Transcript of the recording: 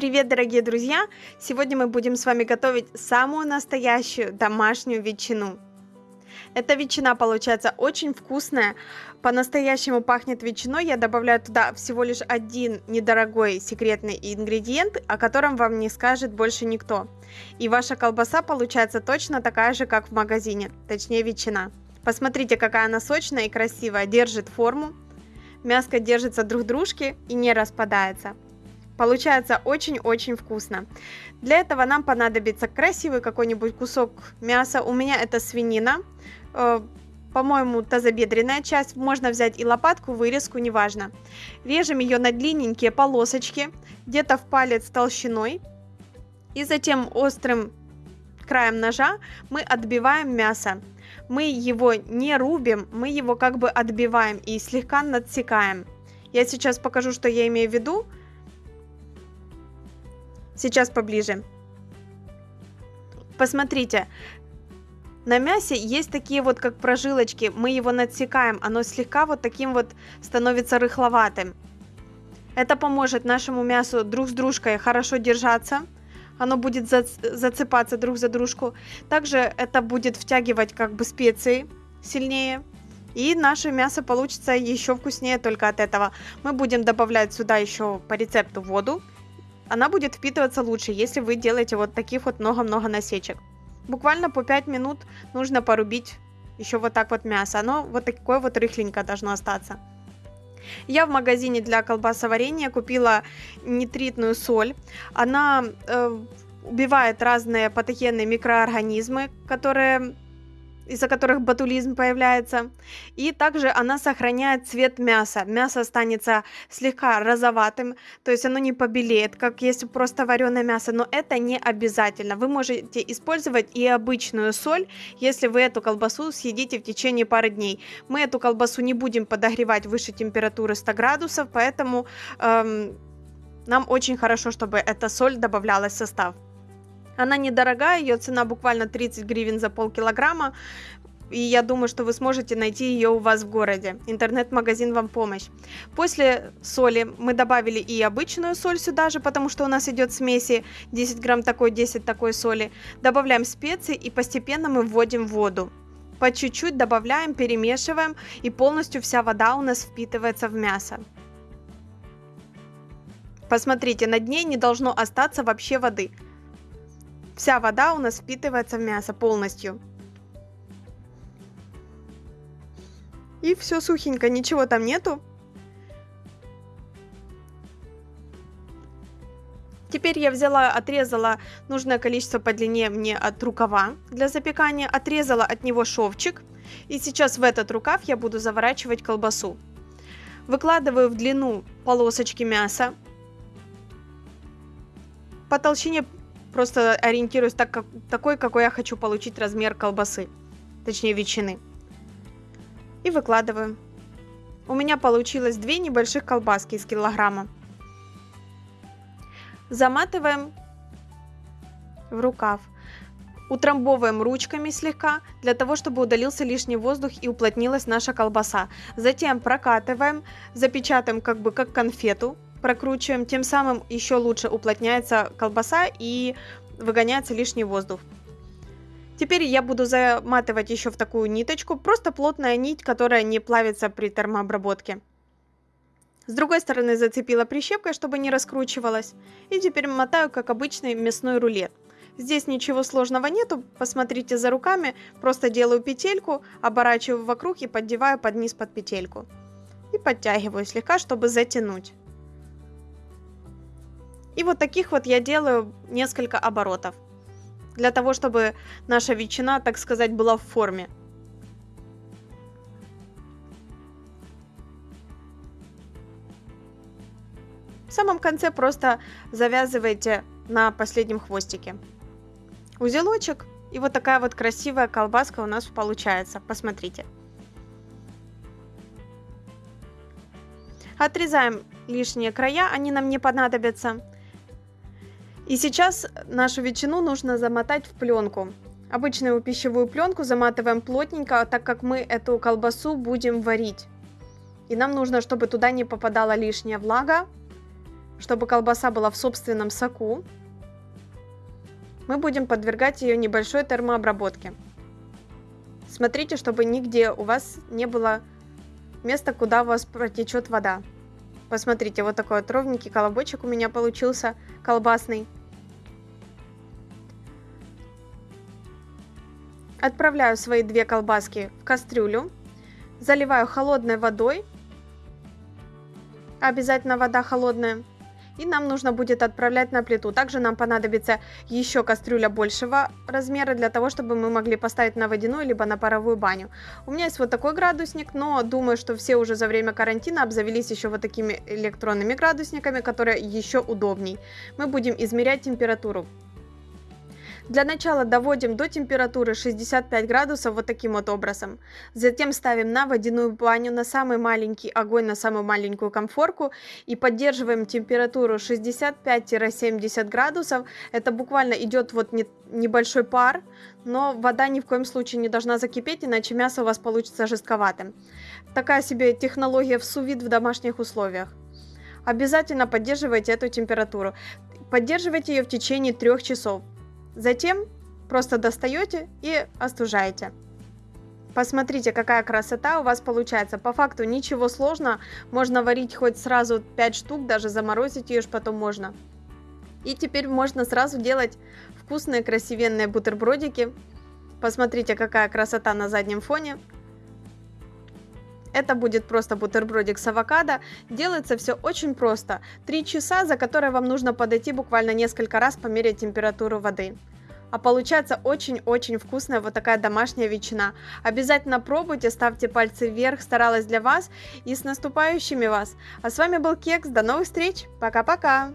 привет, дорогие друзья! Сегодня мы будем с вами готовить самую настоящую домашнюю ветчину. Эта ветчина получается очень вкусная, по-настоящему пахнет ветчиной. Я добавляю туда всего лишь один недорогой секретный ингредиент, о котором вам не скажет больше никто. И ваша колбаса получается точно такая же, как в магазине, точнее ветчина. Посмотрите, какая она сочная и красивая, держит форму. Мяско держится друг дружки и не распадается. Получается очень-очень вкусно. Для этого нам понадобится красивый какой-нибудь кусок мяса. У меня это свинина. Э, по-моему, тазобедренная часть. Можно взять и лопатку, вырезку, неважно. Режем ее на длинненькие полосочки, где-то в палец толщиной. И затем острым краем ножа мы отбиваем мясо. Мы его не рубим, мы его как бы отбиваем и слегка надсекаем. Я сейчас покажу, что я имею в виду. Сейчас поближе. Посмотрите, на мясе есть такие вот как прожилочки, мы его надсекаем, оно слегка вот таким вот становится рыхловатым. Это поможет нашему мясу друг с дружкой хорошо держаться, оно будет зацепаться друг за дружку. Также это будет втягивать как бы специи сильнее. И наше мясо получится еще вкуснее только от этого. Мы будем добавлять сюда еще по рецепту воду она будет впитываться лучше, если вы делаете вот таких вот много-много насечек. Буквально по 5 минут нужно порубить еще вот так вот мясо. Оно вот такое вот рыхленькое должно остаться. Я в магазине для колбасоварения купила нитритную соль. Она э, убивает разные патогенные микроорганизмы, которые из-за которых ботулизм появляется. И также она сохраняет цвет мяса. Мясо останется слегка розоватым, то есть оно не побелеет, как если просто вареное мясо, но это не обязательно. Вы можете использовать и обычную соль, если вы эту колбасу съедите в течение пары дней. Мы эту колбасу не будем подогревать выше температуры 100 градусов, поэтому эм, нам очень хорошо, чтобы эта соль добавлялась в состав. Она недорогая, ее цена буквально 30 гривен за полкилограмма. И я думаю, что вы сможете найти ее у вас в городе. Интернет-магазин вам помощь. После соли мы добавили и обычную соль сюда же, потому что у нас идет смеси 10 грамм такой, 10 такой соли. Добавляем специи и постепенно мы вводим воду. По чуть-чуть добавляем, перемешиваем и полностью вся вода у нас впитывается в мясо. Посмотрите, на дне не должно остаться вообще воды. Вся вода у нас впитывается в мясо полностью. И все сухенько, ничего там нету. Теперь я взяла, отрезала нужное количество по длине мне от рукава для запекания, отрезала от него шовчик. И сейчас в этот рукав я буду заворачивать колбасу. Выкладываю в длину полосочки мяса. По толщине Просто ориентируюсь так, как, такой, какой я хочу получить размер колбасы. Точнее, ветчины. И выкладываю. У меня получилось две небольших колбаски из килограмма. Заматываем в рукав. Утрамбовываем ручками слегка, для того, чтобы удалился лишний воздух и уплотнилась наша колбаса. Затем прокатываем, запечатаем как бы как конфету прокручиваем, тем самым еще лучше уплотняется колбаса и выгоняется лишний воздух. Теперь я буду заматывать еще в такую ниточку, просто плотная нить, которая не плавится при термообработке. С другой стороны зацепила прищепкой, чтобы не раскручивалась. И теперь мотаю, как обычный мясной рулет. Здесь ничего сложного нету, посмотрите за руками, просто делаю петельку, оборачиваю вокруг и поддеваю под низ под петельку. И подтягиваю слегка, чтобы затянуть. И вот таких вот я делаю несколько оборотов. Для того, чтобы наша ветчина, так сказать, была в форме. В самом конце просто завязываете на последнем хвостике узелочек. И вот такая вот красивая колбаска у нас получается. Посмотрите. Отрезаем лишние края, они нам не понадобятся. И сейчас нашу ветчину нужно замотать в пленку. Обычную пищевую пленку заматываем плотненько, так как мы эту колбасу будем варить. И нам нужно, чтобы туда не попадала лишняя влага, чтобы колбаса была в собственном соку, мы будем подвергать ее небольшой термообработке. Смотрите, чтобы нигде у вас не было места, куда у вас протечет вода. Посмотрите, вот такой вот ровненький колобочек у меня получился, колбасный. Отправляю свои две колбаски в кастрюлю, заливаю холодной водой, обязательно вода холодная, и нам нужно будет отправлять на плиту. Также нам понадобится еще кастрюля большего размера для того, чтобы мы могли поставить на водяную либо на паровую баню. У меня есть вот такой градусник, но думаю, что все уже за время карантина обзавелись еще вот такими электронными градусниками, которые еще удобней. Мы будем измерять температуру. Для начала доводим до температуры 65 градусов вот таким вот образом. Затем ставим на водяную баню на самый маленький огонь, на самую маленькую комфорку и поддерживаем температуру 65-70 градусов. Это буквально идет вот не, небольшой пар, но вода ни в коем случае не должна закипеть, иначе мясо у вас получится жестковатым. Такая себе технология в сувид в домашних условиях. Обязательно поддерживайте эту температуру. Поддерживайте ее в течение трех часов. Затем просто достаете и остужаете. Посмотрите, какая красота у вас получается. По факту ничего сложного. Можно варить хоть сразу 5 штук, даже заморозить ее потом можно. И теперь можно сразу делать вкусные, красивенные бутербродики. Посмотрите, какая красота на заднем фоне. Это будет просто бутербродик с авокадо. Делается все очень просто. Три часа, за которые вам нужно подойти буквально несколько раз померить температуру воды. А получается очень-очень вкусная вот такая домашняя ветчина. Обязательно пробуйте, ставьте пальцы вверх, старалась для вас и с наступающими вас. А с вами был Кекс, до новых встреч, пока-пока!